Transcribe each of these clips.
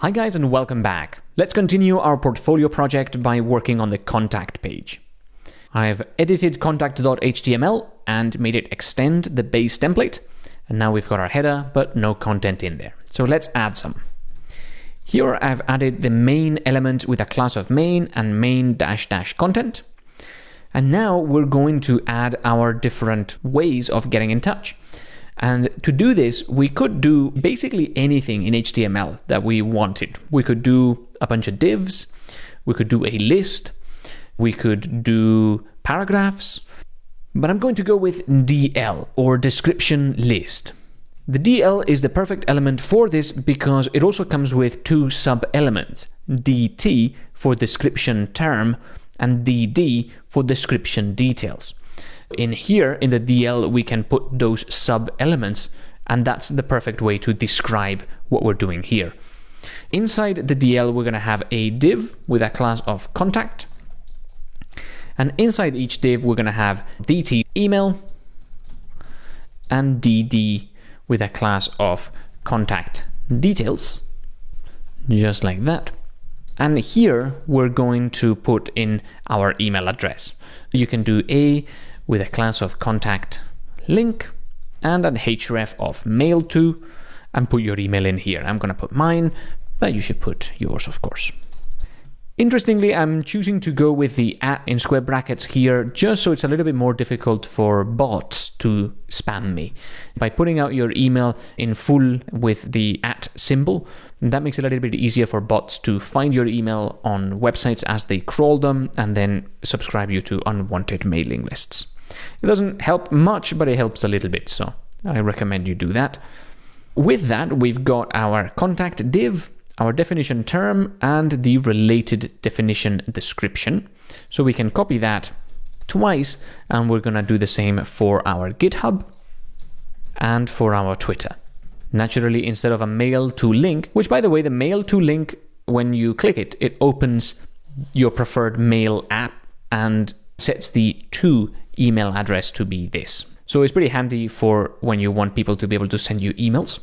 Hi guys and welcome back. Let's continue our portfolio project by working on the contact page. I've edited contact.html and made it extend the base template. And now we've got our header, but no content in there. So let's add some. Here I've added the main element with a class of main and main dash dash content. And now we're going to add our different ways of getting in touch. And to do this, we could do basically anything in HTML that we wanted. We could do a bunch of divs, we could do a list, we could do paragraphs, but I'm going to go with DL or description list. The DL is the perfect element for this because it also comes with two sub-elements, DT for description term and DD for description details. In here, in the DL, we can put those sub-elements, and that's the perfect way to describe what we're doing here. Inside the DL, we're going to have a div with a class of contact. And inside each div, we're going to have DT email and DD with a class of contact details, just like that. And here we're going to put in our email address. You can do a with a class of contact link and an href of mail to and put your email in here. I'm going to put mine, but you should put yours, of course. Interestingly, I'm choosing to go with the at in square brackets here just so it's a little bit more difficult for bots to spam me. By putting out your email in full with the at symbol, that makes it a little bit easier for bots to find your email on websites as they crawl them and then subscribe you to unwanted mailing lists. It doesn't help much, but it helps a little bit, so I recommend you do that. With that, we've got our contact div, our definition term, and the related definition description. So we can copy that twice, and we're going to do the same for our GitHub and for our Twitter. Naturally, instead of a mail to link, which by the way, the mail to link, when you click it, it opens your preferred mail app and sets the to email address to be this. So it's pretty handy for when you want people to be able to send you emails.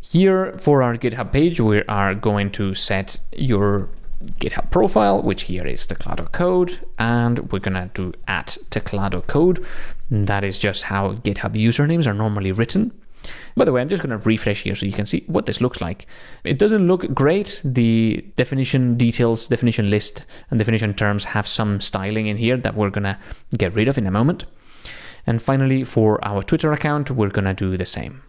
Here for our GitHub page, we are going to set your GitHub profile, which here is Teclado code, and we're gonna do at Teclado code. That is just how GitHub usernames are normally written. By the way, I'm just going to refresh here so you can see what this looks like. It doesn't look great. The definition details, definition list, and definition terms have some styling in here that we're going to get rid of in a moment. And finally, for our Twitter account, we're going to do the same.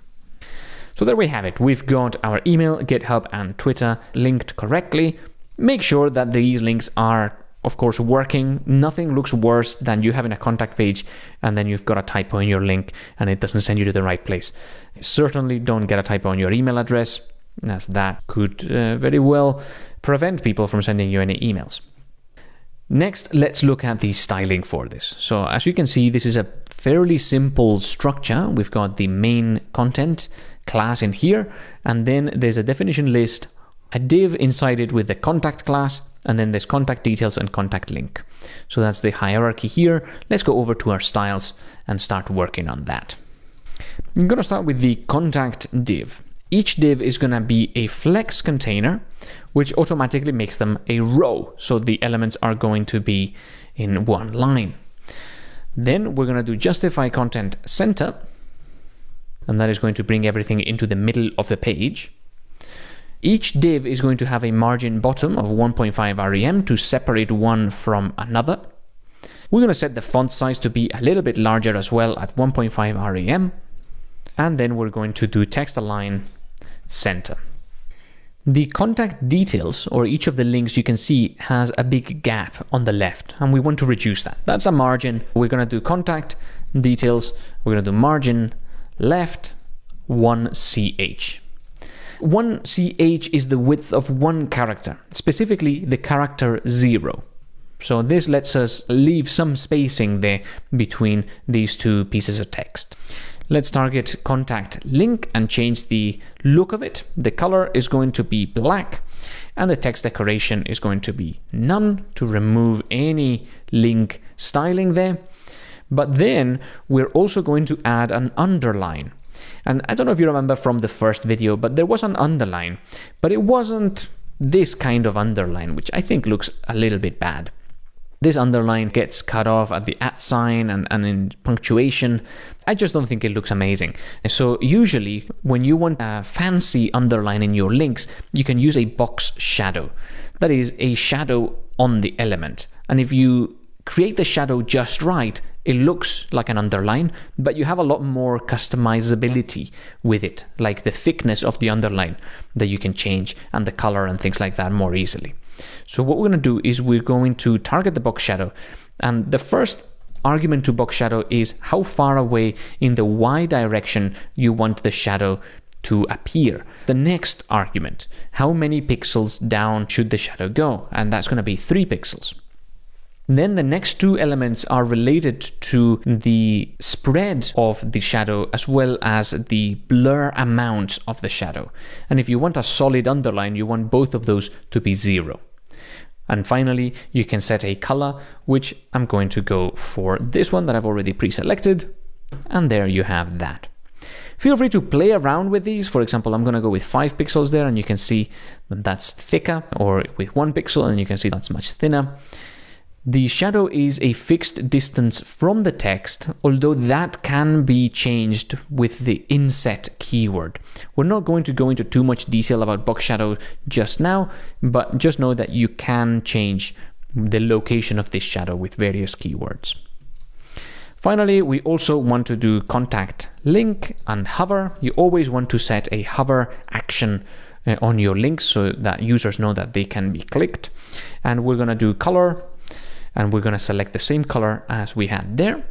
So there we have it. We've got our email, GitHub, and Twitter linked correctly. Make sure that these links are of course, working. Nothing looks worse than you having a contact page and then you've got a typo in your link and it doesn't send you to the right place. Certainly don't get a typo on your email address, as that could uh, very well prevent people from sending you any emails. Next, let's look at the styling for this. So as you can see, this is a fairly simple structure. We've got the main content class in here, and then there's a definition list, a div inside it with the contact class, and then there's contact details and contact link. So that's the hierarchy here. Let's go over to our styles and start working on that. I'm going to start with the contact div. Each div is going to be a flex container, which automatically makes them a row. So the elements are going to be in one line. Then we're going to do justify content center, and that is going to bring everything into the middle of the page. Each div is going to have a margin bottom of 1.5 rem to separate one from another. We're going to set the font size to be a little bit larger as well at 1.5 rem. And then we're going to do text align center. The contact details, or each of the links you can see, has a big gap on the left, and we want to reduce that. That's a margin. We're going to do contact details. We're going to do margin left 1ch. 1ch is the width of one character, specifically the character 0. So this lets us leave some spacing there between these two pieces of text. Let's target contact link and change the look of it. The color is going to be black and the text decoration is going to be none to remove any link styling there. But then we're also going to add an underline. And I don't know if you remember from the first video, but there was an underline, but it wasn't this kind of underline, which I think looks a little bit bad. This underline gets cut off at the at sign and, and in punctuation. I just don't think it looks amazing. So usually when you want a fancy underline in your links, you can use a box shadow. That is a shadow on the element. And if you create the shadow just right, it looks like an underline, but you have a lot more customizability with it, like the thickness of the underline that you can change and the color and things like that more easily. So what we're going to do is we're going to target the box shadow. And the first argument to box shadow is how far away in the Y direction you want the shadow to appear. The next argument, how many pixels down should the shadow go? And that's going to be 3 pixels. Then the next two elements are related to the spread of the shadow as well as the blur amount of the shadow. And if you want a solid underline, you want both of those to be zero. And finally, you can set a color, which I'm going to go for this one that I've already pre-selected. And there you have that. Feel free to play around with these. For example, I'm going to go with 5 pixels there and you can see that that's thicker or with 1 pixel and you can see that's much thinner. The shadow is a fixed distance from the text, although that can be changed with the inset keyword. We're not going to go into too much detail about box shadow just now, but just know that you can change the location of this shadow with various keywords. Finally, we also want to do contact link and hover. You always want to set a hover action uh, on your links so that users know that they can be clicked. And we're going to do color and we're going to select the same color as we had there.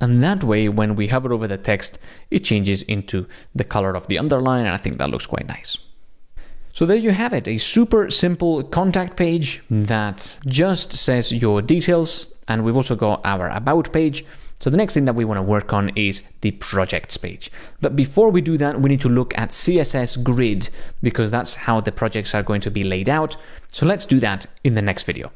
And that way, when we hover over the text, it changes into the color of the underline, and I think that looks quite nice. So there you have it, a super simple contact page that just says your details, and we've also got our about page. So the next thing that we want to work on is the projects page. But before we do that, we need to look at CSS grid because that's how the projects are going to be laid out. So let's do that in the next video.